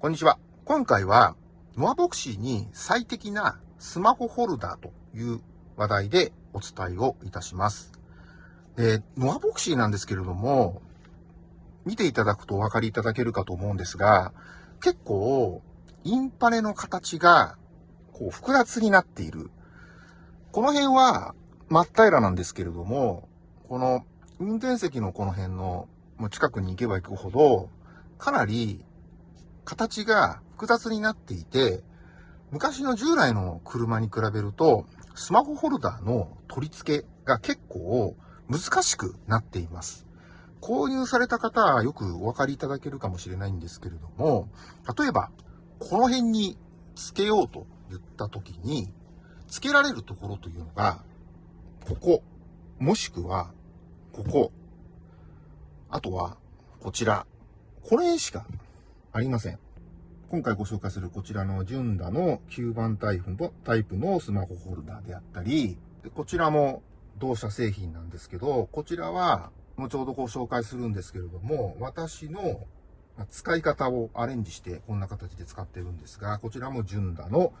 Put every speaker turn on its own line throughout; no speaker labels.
こんにちは。今回は、ノアボクシーに最適なスマホホルダーという話題でお伝えをいたします。で、ノアボクシーなんですけれども、見ていただくとお分かりいただけるかと思うんですが、結構、インパネの形が、こう、複雑になっている。この辺は、真っ平らなんですけれども、この、運転席のこの辺の、近くに行けば行くほど、かなり形が複雑になっていて、昔の従来の車に比べると、スマホホルダーの取り付けが結構難しくなっています。購入された方はよくお分かりいただけるかもしれないんですけれども、例えば、この辺に付けようと言った時に、付けられるところというのが、ここ、もしくは、ここ、あとは、こちら、この辺しかありません。今回ご紹介するこちらのジュンダの9番タイプのタイプのスマホホルダーであったり、こちらも同社製品なんですけど、こちらは後ほどご紹介するんですけれども、私の使い方をアレンジしてこんな形で使ってるんですが、こちらもジュンダの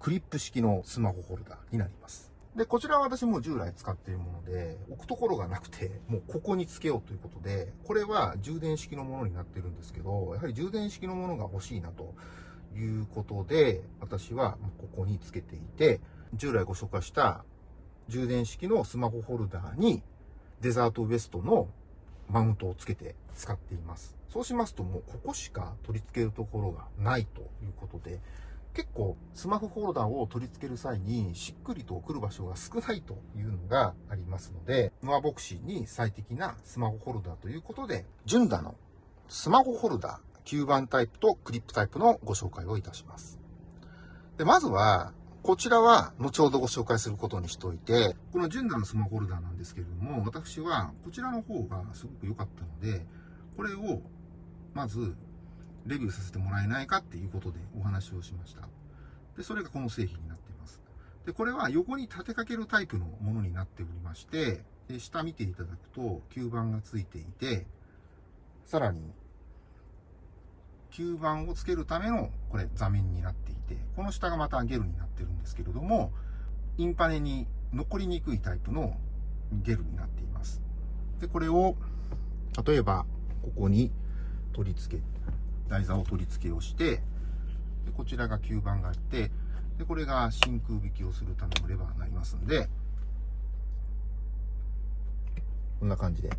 クリップ式のスマホホルダーになります。で、こちらは私も従来使っているもので、置くところがなくて、もうここにつけようということで、これは充電式のものになってるんですけど、やはり充電式のものが欲しいなということで、私はここにつけていて、従来ご紹介した充電式のスマホホルダーにデザートウエストのマウントをつけて使っています。そうしますともうここしか取り付けるところがないということで、結構スマホホルダーを取り付ける際にしっくりと来る場所が少ないというのがありますので、ノアボクシーに最適なスマホホルダーということで、ジュンダのスマホホルダー9番タイプとクリップタイプのご紹介をいたします。で、まずは、こちらは後ほどご紹介することにしておいて、このジュンダのスマホホルダーなんですけれども、私はこちらの方がすごく良かったので、これをまずレビューさせてもらえないかっていうことでお話をしました。で、それがこの製品になっています。で、これは横に立てかけるタイプのものになっておりまして、で下見ていただくと吸盤がついていて、さらに吸盤をつけるためのこれ座面になっていて、この下がまたゲルになってるんですけれども、インパネに残りにくいタイプのゲルになっています。で、これを例えばここに取り付け台座を取り付けをして、でこちらが吸盤があって、でこれが真空引きをするためのレバーになりますんで、こんな感じで、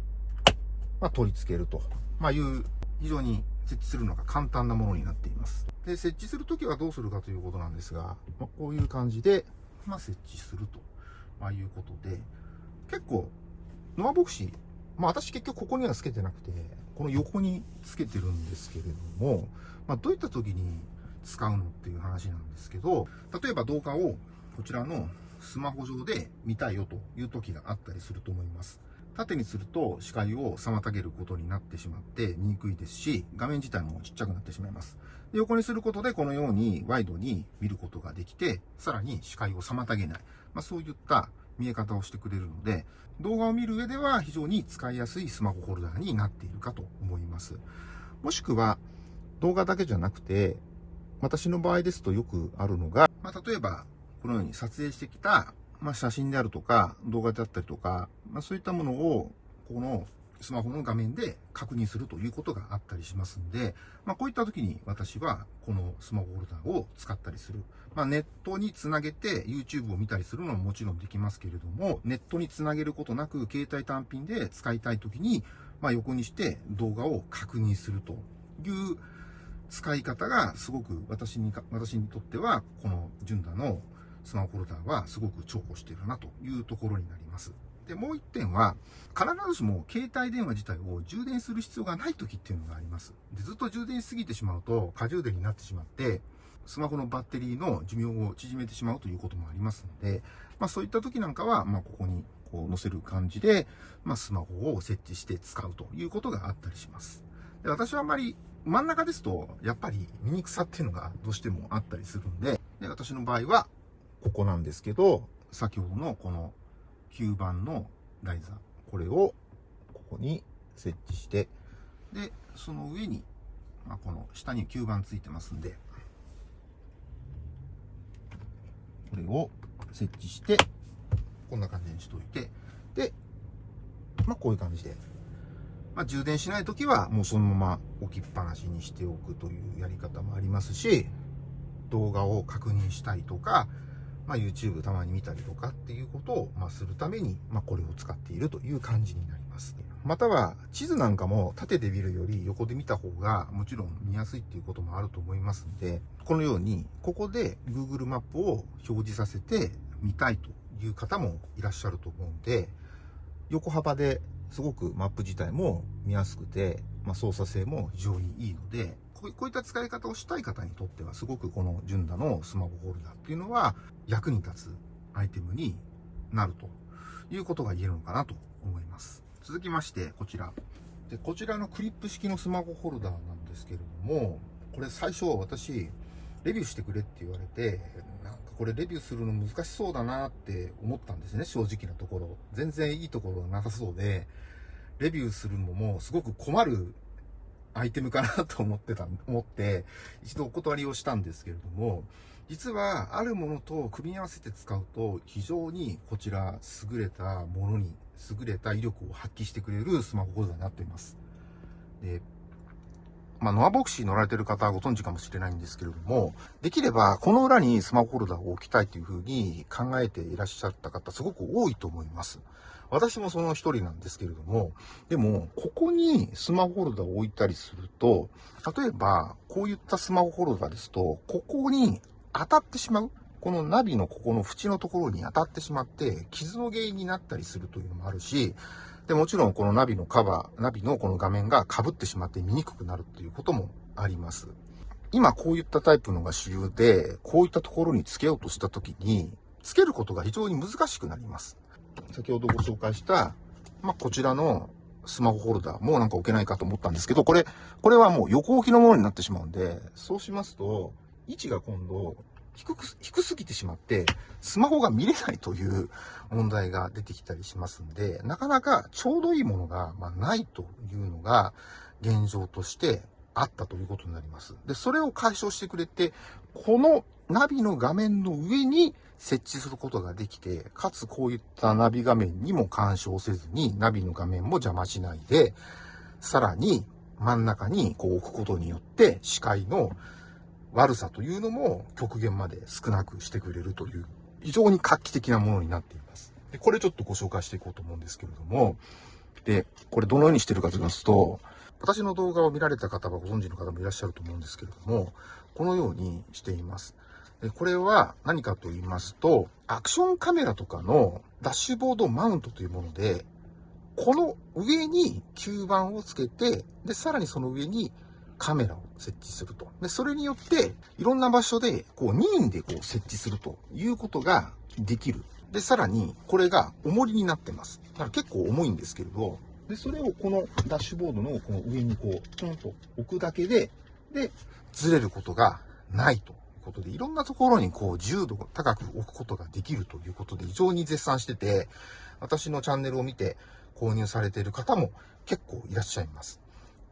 まあ、取り付けると、まあ、いう非常に設置するのが簡単なものになっています。で、設置するときはどうするかということなんですが、まあ、こういう感じで、まあ、設置すると、まあ、いうことで、結構、ノアボクシー、まあ、私結局ここにはつけてなくて、この横につけてるんですけれども、まあ、どういった時に使うのっていう話なんですけど、例えば動画をこちらのスマホ上で見たいよという時があったりすると思います。縦にすると視界を妨げることになってしまって見にくいですし、画面自体もちっちゃくなってしまいます。で横にすることでこのようにワイドに見ることができて、さらに視界を妨げない。まあ、そういった見え方をしてくれるので、動画を見る上では非常に使いやすいスマホホルダーになっているかと思います。もしくは、動画だけじゃなくて、私の場合ですとよくあるのが、まあ、例えば、このように撮影してきた、まあ、写真であるとか、動画であったりとか、まあ、そういったものを、このスマホの画面で確認するということがあったりしますんで、まあ、こういった時に私はこのスマホホルダーを使ったりする。まあ、ネットにつなげて YouTube を見たりするのももちろんできますけれども、ネットにつなげることなく携帯単品で使いたい時に、まあ、横にして動画を確認するという使い方がすごく私に私にとってはこのジュンダのスマホホルダーはすごく重宝しているなというところになります。で、もう一点は、必ずしも携帯電話自体を充電する必要がない時っていうのがあります。でずっと充電しすぎてしまうと、過充電になってしまって、スマホのバッテリーの寿命を縮めてしまうということもありますので、まあそういった時なんかは、まあここにこう載せる感じで、まあスマホを設置して使うということがあったりします。で私はあんまり真ん中ですと、やっぱり見にくさっていうのがどうしてもあったりするんで、で私の場合は、ここなんですけど、先ほどのこの吸盤の台座、これをここに設置して、で、その上に、まあ、この下に吸盤ついてますんで、これを設置して、こんな感じにしといて、で、まあ、こういう感じで。まあ、充電しないときは、もうそのまま置きっぱなしにしておくというやり方もありますし、動画を確認したいとか、まあ、YouTube たまに見たりとかっていうことを、ま、するために、ま、これを使っているという感じになります。または、地図なんかも縦で見るより横で見た方が、もちろん見やすいっていうこともあると思いますんで、このように、ここで Google マップを表示させて見たいという方もいらっしゃると思うんで、横幅ですごくマップ自体も見やすくて、まあ、操作性も非常にいいので、こういった使い方をしたい方にとっては、すごくこのジュンダのスマホホルダーっていうのは役に立つアイテムになるということが言えるのかなと思います。続きまして、こちら。で、こちらのクリップ式のスマホホルダーなんですけれども、これ最初私、レビューしてくれって言われて、なんかこれレビューするの難しそうだなって思ったんですね、正直なところ。全然いいところがなさそうで、レビューするのもすごく困るアイテムかなと思ってた、思って、一度お断りをしたんですけれども、実はあるものと組み合わせて使うと非常にこちら優れたものに優れた威力を発揮してくれるスマホホルダーになっています。で、まあ、ノアボクシー乗られてる方はご存知かもしれないんですけれども、できればこの裏にスマホホルダーを置きたいというふうに考えていらっしゃった方すごく多いと思います。私もその一人なんですけれども、でも、ここにスマホホルダーを置いたりすると、例えば、こういったスマホホルダーですと、ここに当たってしまう。このナビのここの縁のところに当たってしまって、傷の原因になったりするというのもあるし、で、もちろんこのナビのカバー、ナビのこの画面が被ってしまって見にくくなるということもあります。今こういったタイプのが主流で、こういったところにつけようとしたときに、つけることが非常に難しくなります。先ほどご紹介した、まあ、こちらのスマホホルダーもなんか置けないかと思ったんですけど、これ、これはもう横置きのものになってしまうんで、そうしますと、位置が今度、低く、低すぎてしまって、スマホが見れないという問題が出てきたりしますんで、なかなかちょうどいいものが、まないというのが現状としてあったということになります。で、それを解消してくれて、このナビの画面の上に設置することができて、かつこういったナビ画面にも干渉せずに、ナビの画面も邪魔しないで、さらに真ん中にこう置くことによって、視界の悪さというのも極限まで少なくしてくれるという、非常に画期的なものになっています。で、これちょっとご紹介していこうと思うんですけれども、で、これどのようにしてるかと言いますと、私の動画を見られた方はご存知の方もいらっしゃると思うんですけれども、このようにしています。これは何かと言いますと、アクションカメラとかのダッシュボードマウントというもので、この上に吸盤をつけて、で、さらにその上にカメラを設置すると。で、それによって、いろんな場所で、こう、任意でこう、設置するということができる。で、さらに、これが重りになってます。だから結構重いんですけれど、で、それをこのダッシュボードのこの上にこう、ちょんと置くだけで、で、ずれることがないとことで、いろんなところにこう、重度を高く置くことができるということで、非常に絶賛してて、私のチャンネルを見て購入されている方も結構いらっしゃいます。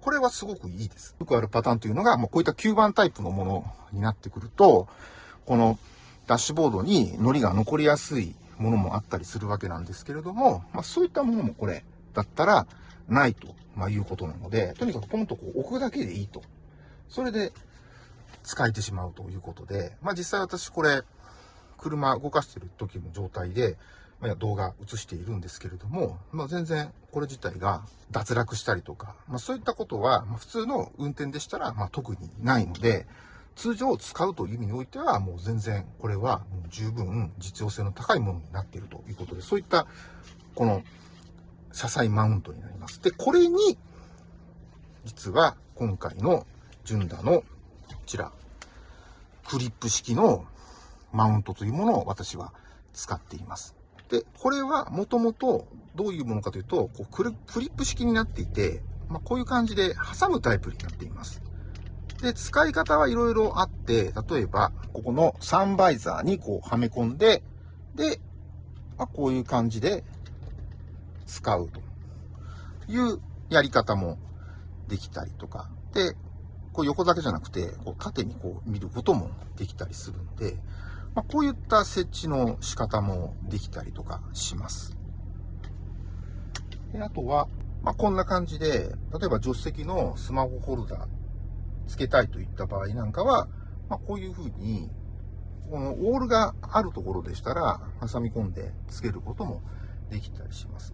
これはすごくいいです。よくあるパターンというのが、もうこういった吸盤タイプのものになってくると、このダッシュボードに糊が残りやすいものもあったりするわけなんですけれども、まあ、そういったものもこれだったらないと、ま、いうことなので、とにかくポンとこう置くだけでいいと。それで使えてしまうということで、まあ、実際私これ、車動かしてる時の状態で、まあ、動画映しているんですけれども、まあ、全然これ自体が脱落したりとか、まあ、そういったことは、ま普通の運転でしたら、ま特にないので、通常使うという意味においては、もう全然これはもう十分実用性の高いものになっているということで、そういったこの車載マウントになります。で、これに、実は今回のジュンダのちら、クリップ式のマウントというものを私は使っています。で、これはもともとどういうものかというと、こうクリップ式になっていて、まあ、こういう感じで挟むタイプになっています。で、使い方はいろいろあって、例えば、ここのサンバイザーにこうはめ込んで、で、まあ、こういう感じで使うというやり方もできたりとか。で、こう横だけじゃなくて、こう縦にこう見ることもできたりするんで、まあ、こういった設置の仕方もできたりとかします。であとは、まあ、こんな感じで、例えば助手席のスマホホルダー付けたいといった場合なんかは、まあ、こういう風に、このオールがあるところでしたら、挟み込んで付けることもできたりします。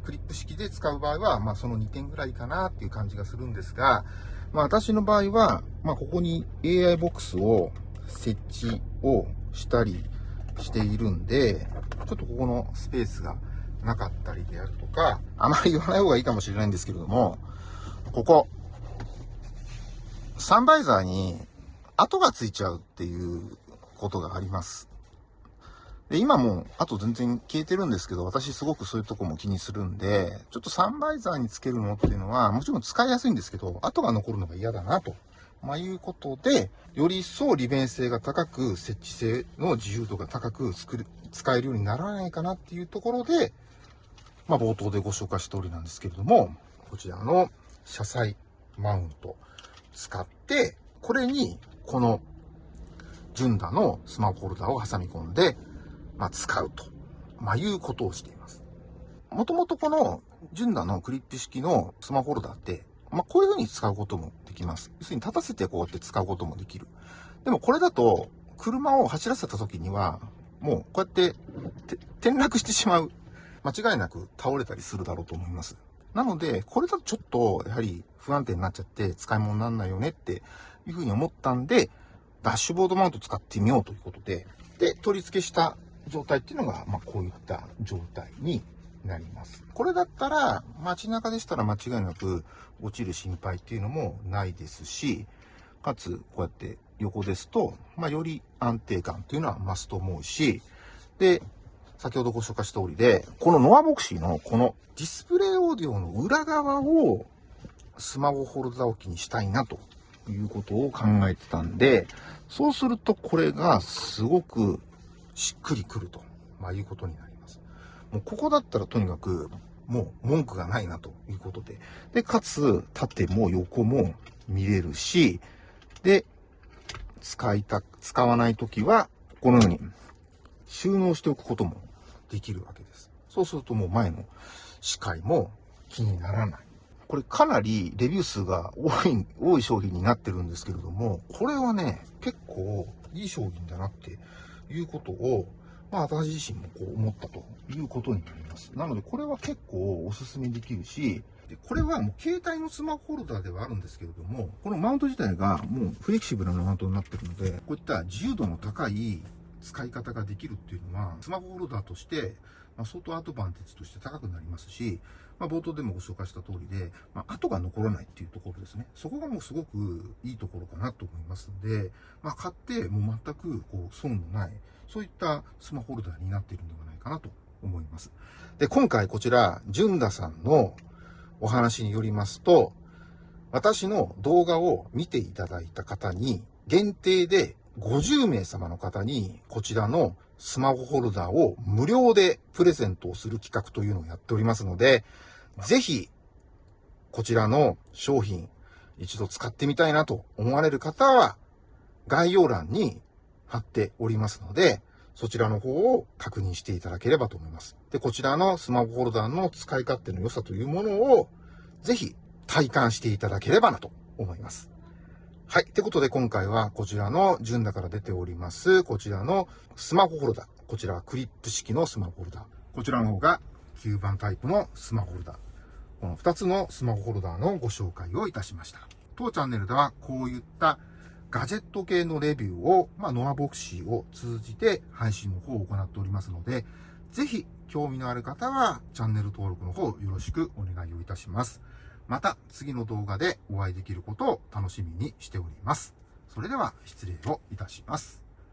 クリップ式で使う場合は、まあ、その2点ぐらいかなっていう感じがするんですが、まあ、私の場合は、まあ、ここに AI ボックスを設置をしたりしているんで、ちょっとここのスペースがなかったりであるとか、あまり言わない方がいいかもしれないんですけれども、ここ、サンバイザーに跡がついちゃうっていうことがあります。で、今も、あと全然消えてるんですけど、私すごくそういうとこも気にするんで、ちょっとサンバイザーにつけるのっていうのは、もちろん使いやすいんですけど、跡が残るのが嫌だなと。まあ、いうことで、より一層利便性が高く、設置性の自由度が高く作る、使えるようにならないかなっていうところで、まあ、冒頭でご紹介した通りなんですけれども、こちらの車載マウント使って、これに、この、ジュンダのスマホホルダーを挟み込んで、まあ、使うと、まあ、いうことをしています。もともとこの、ジュンダのクリップ式のスマホホルダーって、まあ、こういう風に使うこともできます。要するに立たせてこうやって使うこともできる。でもこれだと、車を走らせた時には、もうこうやって転落してしまう。間違いなく倒れたりするだろうと思います。なので、これだとちょっと、やはり不安定になっちゃって使い物にならないよねっていう風に思ったんで、ダッシュボードマウント使ってみようということで、で、取り付けした状態っていうのが、まあ、こういった状態になります。これだったら、街中でしたら間違いなく落ちる心配っていうのもないですし、かつ、こうやって横ですと、まあ、より安定感っていうのは増すと思うし、で、先ほどご紹介した通りで、このノアボクシーのこのディスプレイオーディオの裏側をスマホホルダー置きにしたいなということを考えてたんで、そうするとこれがすごくしっくりくると、まあ、いうことになります。もうここだったらとにかく、もう文句がないなということで。で、かつ、縦も横も見れるし、で、使いた、使わないときは、このように収納しておくこともできるわけです。そうするともう前の視界も気にならない。これかなりレビュー数が多い、多い商品になってるんですけれども、これはね、結構いい商品だなっていうことを、まあ私自身もこう思ったということになります。なのでこれは結構おすすめできるし、でこれはもう携帯のスマホホルダーではあるんですけれども、このマウント自体がもうフレキシブルなマウントになってるので、こういった自由度の高い使い方ができるっていうのは、スマホホルダーとして、まあ、相当アドバンテージとして高くなりますし、まあ、冒頭でもご紹介した通りで、まあ、跡が残らないっていうところですね。そこがもうすごくいいところかなと思いますんで、まあ、買ってもう全くこう損のない、そういったスマホホルダーになっているんではないかなと思います。で、今回こちら、純田さんのお話によりますと、私の動画を見ていただいた方に限定で50名様の方にこちらのスマホホルダーを無料でプレゼントをする企画というのをやっておりますので、ぜひ、こちらの商品、一度使ってみたいなと思われる方は、概要欄に貼っておりますので、そちらの方を確認していただければと思います。で、こちらのスマホホルダーの使い勝手の良さというものを、ぜひ体感していただければなと思います。はい。ってことで今回はこちらの順だから出ております、こちらのスマホホルダー。こちらはクリップ式のスマホホルダー。こちらの方が吸盤タイプのスマホホルダー。この2つのスマホホルダーのご紹介をいたしました。当チャンネルではこういったガジェット系のレビューを、まあ、ノアボクシーを通じて配信の方を行っておりますので、ぜひ興味のある方はチャンネル登録の方よろしくお願いをいたします。また次の動画でお会いできることを楽しみにしております。それでは失礼をいたします。